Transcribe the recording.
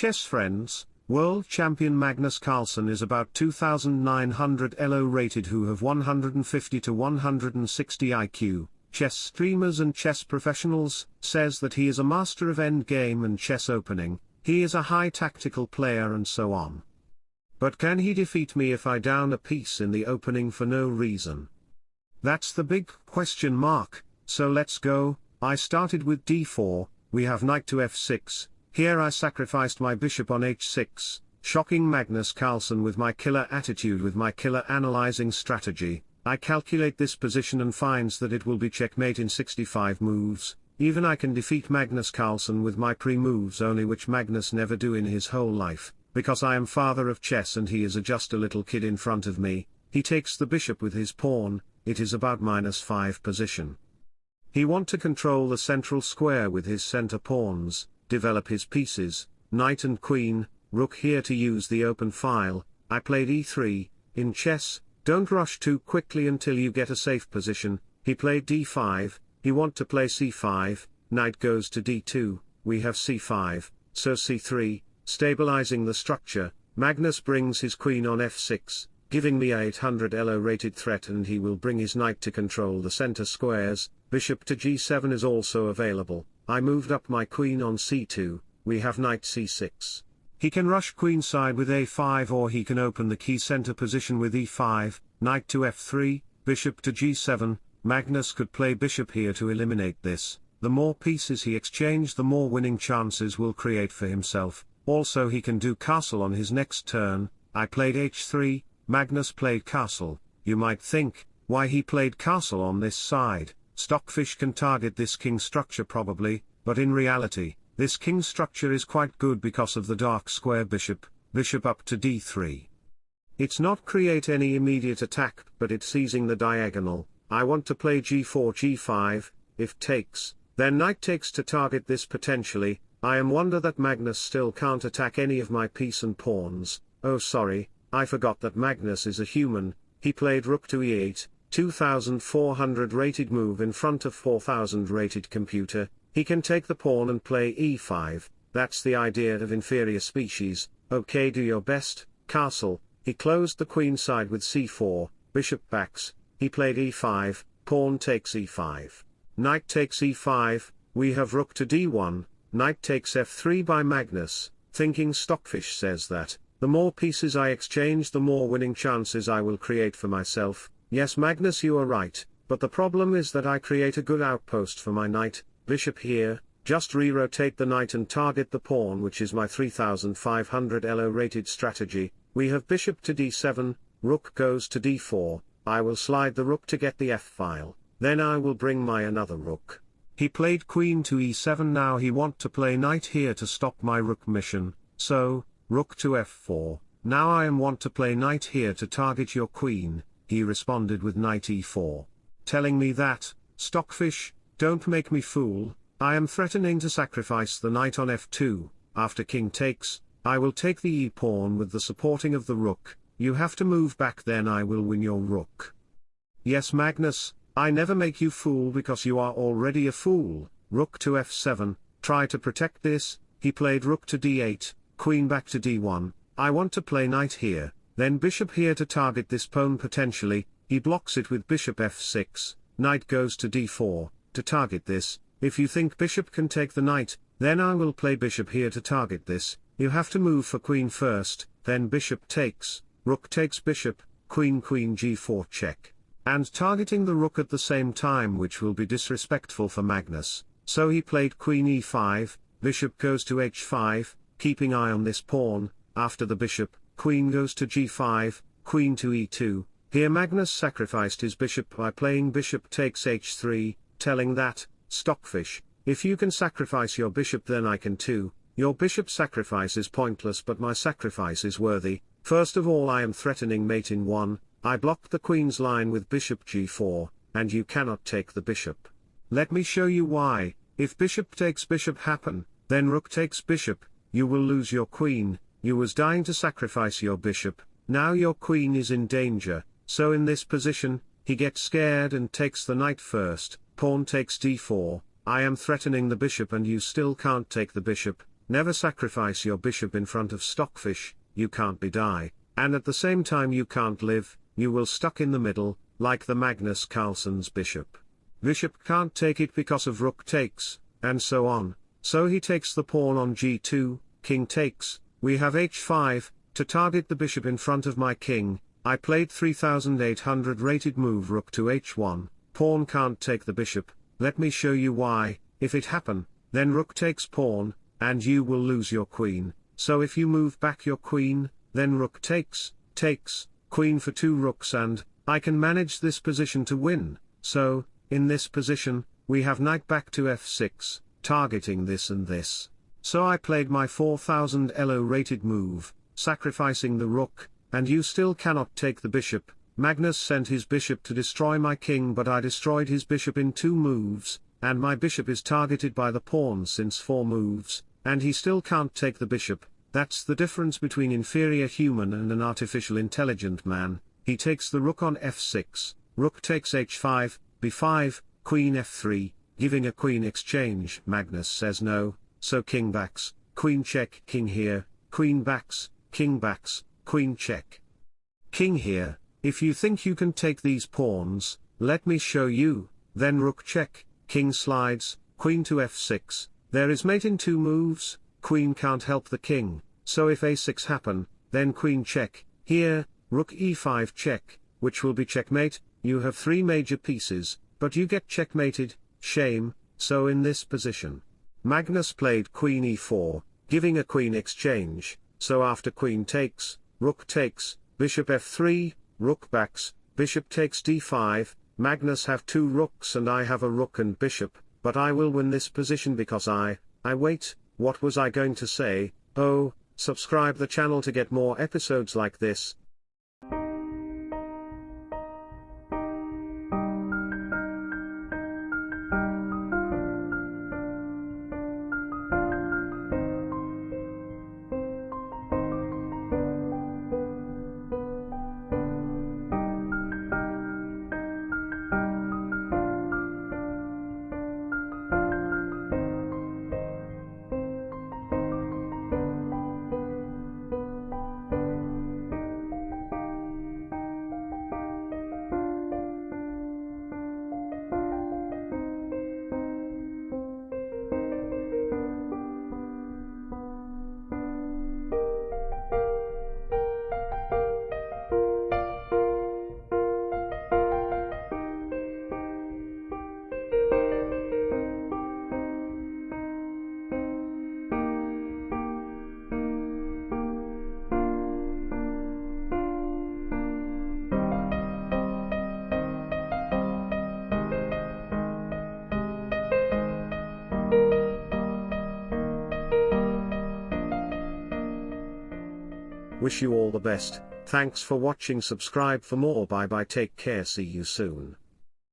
chess friends, world champion Magnus Carlsen is about 2900 ELO rated who have 150 to 160 IQ. Chess streamers and chess professionals, says that he is a master of endgame and chess opening, he is a high tactical player and so on. But can he defeat me if I down a piece in the opening for no reason? That's the big question mark, so let's go, I started with d4, we have knight to f6, here I sacrificed my bishop on h6, shocking Magnus Carlsen with my killer attitude with my killer analyzing strategy, I calculate this position and finds that it will be checkmate in 65 moves, even I can defeat Magnus Carlsen with my pre-moves only which Magnus never do in his whole life, because I am father of chess and he is a just a little kid in front of me, he takes the bishop with his pawn, it is about minus 5 position. He want to control the central square with his center pawns, develop his pieces, knight and queen, rook here to use the open file, I played e3, in chess, don't rush too quickly until you get a safe position, he played d5, he want to play c5, knight goes to d2, we have c5, so c3, stabilizing the structure, Magnus brings his queen on f6, giving me a 800 elo rated threat and he will bring his knight to control the center squares, bishop to g7 is also available, I moved up my queen on c2, we have knight c6. He can rush queenside with a5 or he can open the key center position with e5, knight to f3, bishop to g7, Magnus could play bishop here to eliminate this, the more pieces he exchange the more winning chances will create for himself, also he can do castle on his next turn, I played h3, Magnus played castle, you might think, why he played castle on this side, Stockfish can target this king structure probably, but in reality, this king structure is quite good because of the dark square bishop, bishop up to d3. It's not create any immediate attack, but it's seizing the diagonal, I want to play g4 g5, if takes, then knight takes to target this potentially, I am wonder that Magnus still can't attack any of my piece and pawns, oh sorry, I forgot that Magnus is a human, he played rook to e8, 2400 rated move in front of 4000 rated computer, he can take the pawn and play e5, that's the idea of inferior species, okay do your best, castle, he closed the queen side with c4, bishop backs, he played e5, pawn takes e5. Knight takes e5, we have rook to d1, knight takes f3 by Magnus, thinking Stockfish says that, the more pieces I exchange the more winning chances I will create for myself, Yes Magnus you are right, but the problem is that I create a good outpost for my knight, bishop here, just re-rotate the knight and target the pawn which is my 3500 elo rated strategy, we have bishop to d7, rook goes to d4, I will slide the rook to get the f-file, then I will bring my another rook. He played queen to e7 now he want to play knight here to stop my rook mission, so, rook to f4, now I am want to play knight here to target your queen, he responded with knight e4. Telling me that, Stockfish, don't make me fool, I am threatening to sacrifice the knight on f2, after king takes, I will take the e-pawn with the supporting of the rook, you have to move back then I will win your rook. Yes Magnus, I never make you fool because you are already a fool, rook to f7, try to protect this, he played rook to d8, queen back to d1, I want to play knight here, then bishop here to target this pawn potentially, he blocks it with bishop f6, knight goes to d4, to target this, if you think bishop can take the knight, then I will play bishop here to target this, you have to move for queen first, then bishop takes, rook takes bishop, queen queen g4 check. And targeting the rook at the same time which will be disrespectful for Magnus, so he played queen e5, bishop goes to h5, keeping eye on this pawn, after the bishop, queen goes to g5, queen to e2, here Magnus sacrificed his bishop by playing bishop takes h3, telling that, Stockfish, if you can sacrifice your bishop then I can too, your bishop sacrifice is pointless but my sacrifice is worthy, first of all I am threatening mate in 1, I blocked the queen's line with bishop g4, and you cannot take the bishop. Let me show you why, if bishop takes bishop happen, then rook takes bishop, you will lose your queen, you was dying to sacrifice your bishop, now your queen is in danger, so in this position, he gets scared and takes the knight first, pawn takes d4, I am threatening the bishop and you still can't take the bishop, never sacrifice your bishop in front of stockfish, you can't be die, and at the same time you can't live, you will stuck in the middle, like the Magnus Carlsen's bishop. Bishop can't take it because of rook takes, and so on, so he takes the pawn on g2, king takes, we have h5, to target the bishop in front of my king, I played 3800 rated move rook to h1, pawn can't take the bishop, let me show you why, if it happen, then rook takes pawn, and you will lose your queen, so if you move back your queen, then rook takes, takes, queen for two rooks and, I can manage this position to win, so, in this position, we have knight back to f6, targeting this and this. So I played my 4000 elo rated move, sacrificing the rook, and you still cannot take the bishop, Magnus sent his bishop to destroy my king but I destroyed his bishop in two moves, and my bishop is targeted by the pawn since four moves, and he still can't take the bishop, that's the difference between inferior human and an artificial intelligent man, he takes the rook on f6, rook takes h5, b5, queen f3, giving a queen exchange. Magnus says no, so king backs, queen check, king here, queen backs, king backs, queen check. King here, if you think you can take these pawns, let me show you, then rook check, king slides, queen to f6, there is mate in two moves, queen can't help the king, so if a6 happen, then queen check, here, rook e5 check, which will be checkmate, you have three major pieces, but you get checkmated, shame, so in this position. Magnus played queen e4, giving a queen exchange, so after queen takes, rook takes, bishop f3, rook backs, bishop takes d5, Magnus have two rooks and I have a rook and bishop, but I will win this position because I, I wait, what was I going to say, oh, subscribe the channel to get more episodes like this, Wish you all the best, thanks for watching. Subscribe for more. Bye bye. Take care. See you soon.